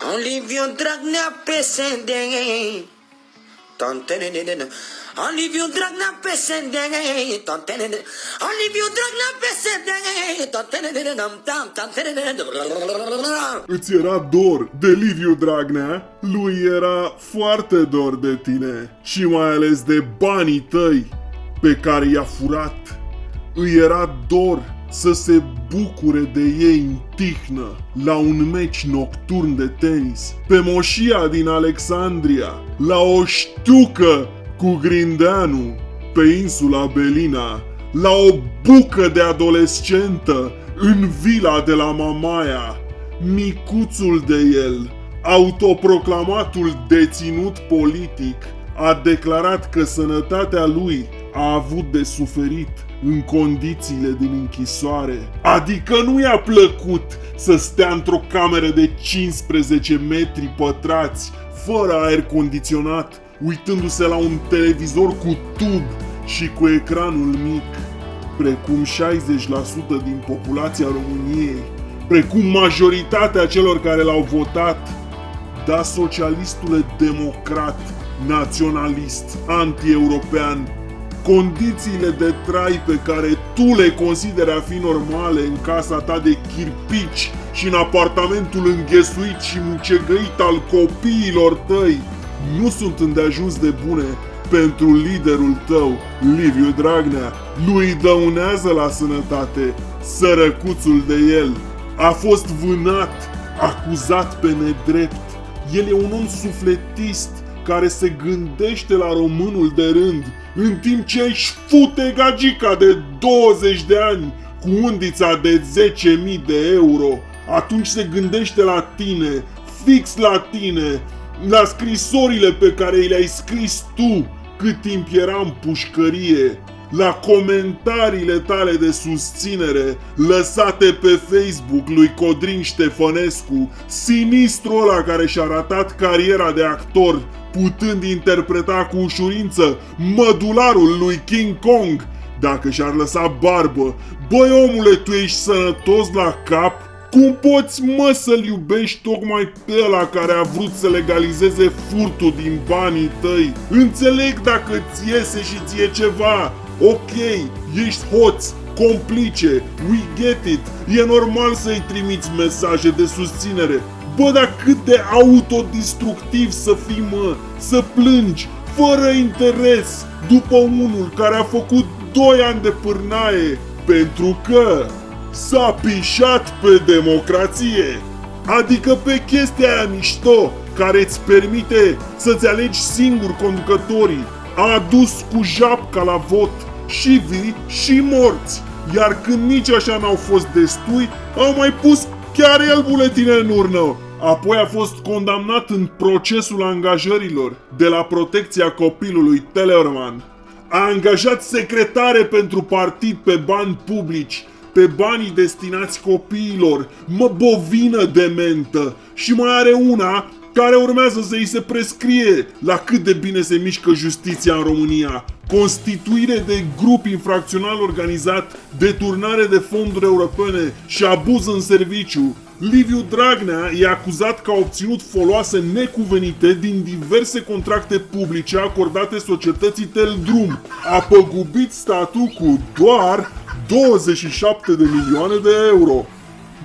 Liviu Dragnea PSD Tontenenene Liviu Dragnea PSD Tontenenene Liviu Dragnea PSD Tontenenene Tam tam Îți era dor de Liviu Dragnea? Lui era foarte dor de tine și mai ales de banii tăi pe care i-a furat. Îi era dor să se bucure de ei în tihnă la un meci nocturn de tenis, pe moșia din Alexandria, la o ștucă cu Grindeanu, pe insula Belina, la o bucă de adolescentă în vila de la Mamaia, micuțul de el, autoproclamatul deținut politic, a declarat că sănătatea lui a avut de suferit în condițiile din închisoare. Adică nu i-a plăcut să stea într-o cameră de 15 metri pătrați, fără aer condiționat, uitându-se la un televizor cu tub și cu ecranul mic, precum 60% din populația României, precum majoritatea celor care l-au votat. Da, socialistule democrat, naționalist, anti-european, condițiile de trai pe care tu le consideri a fi normale în casa ta de chirpici și în apartamentul înghesuit și mucegăit al copiilor tăi nu sunt îndeajuns de bune pentru liderul tău, Liviu Dragnea. Lui dăunează la sănătate sărăcuțul de el. A fost vânat, acuzat pe nedrept. El e un om sufletist care se gândește la românul de rând, în timp ce își fute gagica de 20 de ani cu undița de 10.000 de euro, atunci se gândește la tine, fix la tine, la scrisorile pe care le-ai scris tu cât timp era în pușcărie, la comentariile tale de susținere lăsate pe Facebook lui Codrin Ștefănescu, sinistru ăla care și-a ratat cariera de actor, putând interpreta cu ușurință mădularul lui King Kong, dacă și-ar lăsa barbă. Băi omule, tu ești sănătos la cap? Cum poți, mă, să-l iubești tocmai pe ăla care a vrut să legalizeze furtul din banii tăi? Înțeleg dacă ți iese și ție ceva. Ok, ești hoț, complice, we get it. E normal să-i trimiți mesaje de susținere. Bă, dar cât de autodistructiv să fii, mă, să plângi, fără interes, după unul care a făcut 2 ani de pârnaie, pentru că s-a pișat pe democrație. Adică pe chestia aia mișto care îți permite să-ți alegi singur conducătorii. A adus cu japca la vot și vii și morți. Iar când nici așa n-au fost destui, au mai pus chiar el buletine în urnă. Apoi a fost condamnat în procesul angajărilor de la protecția copilului Tellerman. A angajat secretare pentru partid pe bani publici pe banii destinați copiilor, mă bovină dementă și mai are una care urmează să îi se prescrie la cât de bine se mișcă justiția în România. Constituire de grup infracțional organizat, deturnare de fonduri europene și abuz în serviciu. Liviu Dragnea e acuzat că a obținut foloase necuvenite din diverse contracte publice acordate societății Teldrum. A păgubit statul cu doar 27 de milioane de euro.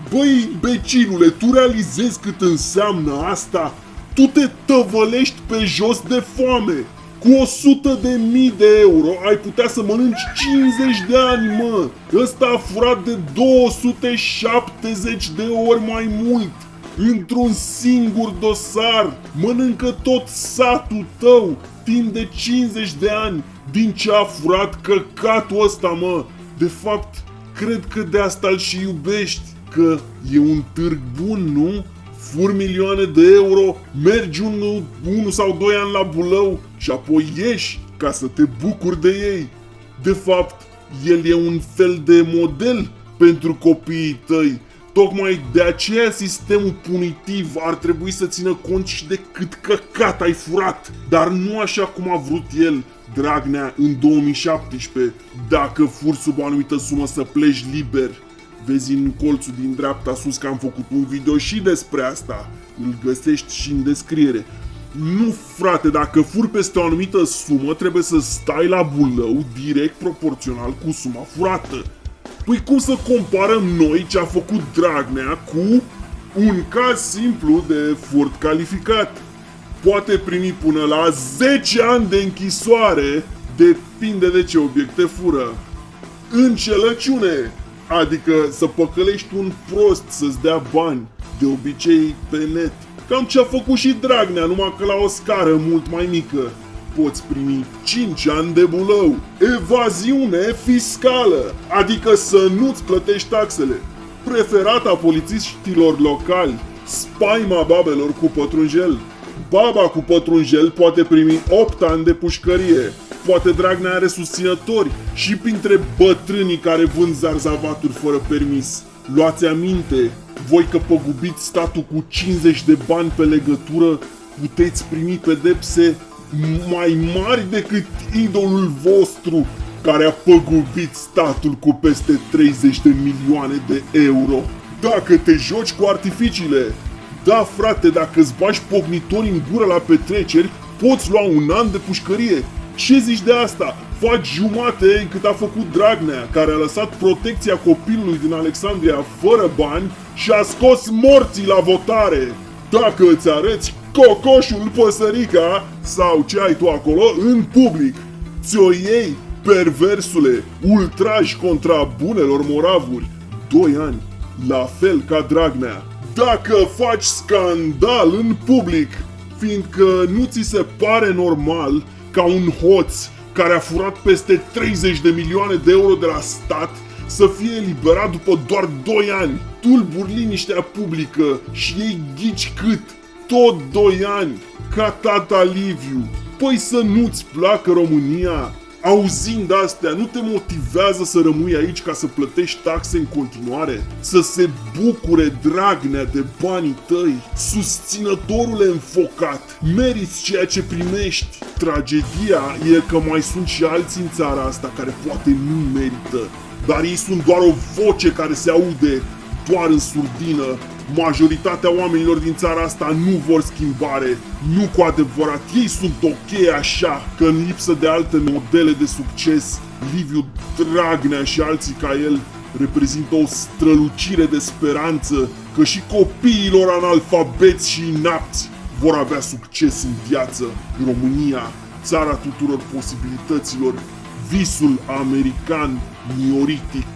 Băi, becinule, tu realizezi cât înseamnă asta? Tu te tăvălești pe jos de foame. Cu 100 de mii de euro ai putea să mănânci 50 de ani, mă. Ăsta a furat de 270 de ori mai mult. Într-un singur dosar mănâncă tot satul tău timp de 50 de ani din ce a furat căcatul ăsta, mă. De fapt, cred că de asta îl și iubești, că e un târg bun, nu? Fur milioane de euro, mergi unul, unu sau doi ani la bulău și apoi ieși ca să te bucuri de ei. De fapt, el e un fel de model pentru copiii tăi. Tocmai de aceea sistemul punitiv ar trebui să țină cont și de cât căcat ai furat, dar nu așa cum a vrut el, Dragnea, în 2017, dacă furi sub o anumită sumă să pleci liber. Vezi în colțul din dreapta sus că am făcut un video și despre asta. Îl găsești și în descriere. Nu, frate, dacă furi peste o anumită sumă, trebuie să stai la bulău direct proporțional cu suma furată. Păi cum să comparăm noi ce a făcut Dragnea cu un caz simplu de furt calificat? Poate primi până la 10 ani de închisoare, depinde de ce obiecte fură. Încelăciune, adică să păcălești un prost să-ți dea bani, de obicei pe net. Cam ce a făcut și Dragnea, numai că la o scară mult mai mică. Poți primi 5 ani de bulău. Evaziune fiscală, adică să nu-ți plătești taxele. Preferata polițiștilor locali, spaima babelor cu pătrunjel. Baba cu pătrunjel poate primi 8 ani de pușcărie. Poate Dragnea are susținători și printre bătrânii care vând zarzavaturi fără permis. Luați aminte, voi că păgubiți statul cu 50 de bani pe legătură, puteți primi pedepse mai mari decât idolul vostru care a păgubit statul cu peste 30 de milioane de euro. Dacă te joci cu artificiile, da frate, dacă îți bagi pognitori în gură la petreceri, poți lua un an de pușcărie. Ce zici de asta? Faci jumate cât a făcut Dragnea, care a lăsat protecția copilului din Alexandria fără bani și a scos morții la votare. Dacă îți arăți cocoșul păsărica sau ce ai tu acolo în public, ți-o iei, perversule, ultraj contra bunelor moravuri, 2 ani, la fel ca Dragnea. Dacă faci scandal în public, fiindcă nu ți se pare normal ca un hoț care a furat peste 30 de milioane de euro de la stat să fie eliberat după doar 2 ani. Tulburi liniștea publică și ei ghici cât? Tot 2 ani, ca tata Liviu. Păi să nu-ți placă România? Auzind astea, nu te motivează să rămâi aici ca să plătești taxe în continuare? Să se bucure Dragnea de banii tăi? Susținătorule înfocat, meriți ceea ce primești. Tragedia e că mai sunt și alții în țara asta care poate nu merită. Dar ei sunt doar o voce care se aude doar în surdină Majoritatea oamenilor din țara asta nu vor schimbare, nu cu adevărat. Ei sunt ok așa, că în lipsă de alte modele de succes, Liviu Dragnea și alții ca el reprezintă o strălucire de speranță că și copiilor analfabeți și inapți vor avea succes în viață. România, țara tuturor posibilităților, visul american mioritic.